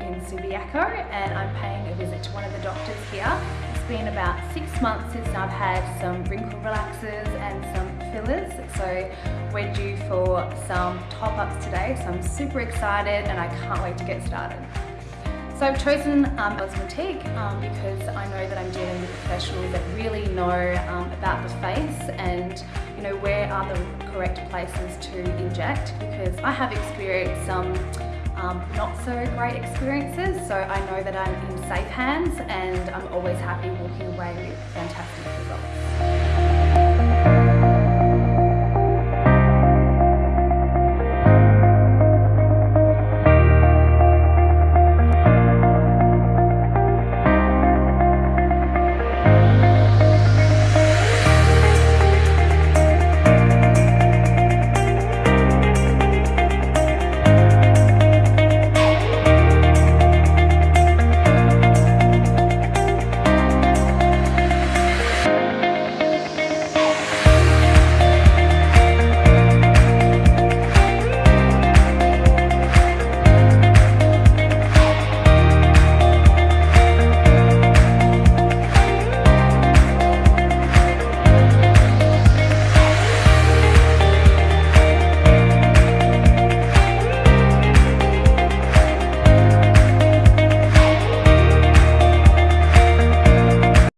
in Subiaco and I'm paying a visit to one of the doctors here. It's been about six months since I've had some wrinkle relaxers and some fillers so we're due for some top-ups today so I'm super excited and I can't wait to get started. So I've chosen um, Cosmetique um, because I know that I'm dealing with professionals that really know um, about the face and you know where are the correct places to inject because I have experienced some um, not so great experiences so I know that I'm in safe hands and I'm always happy walking away with fantastic results.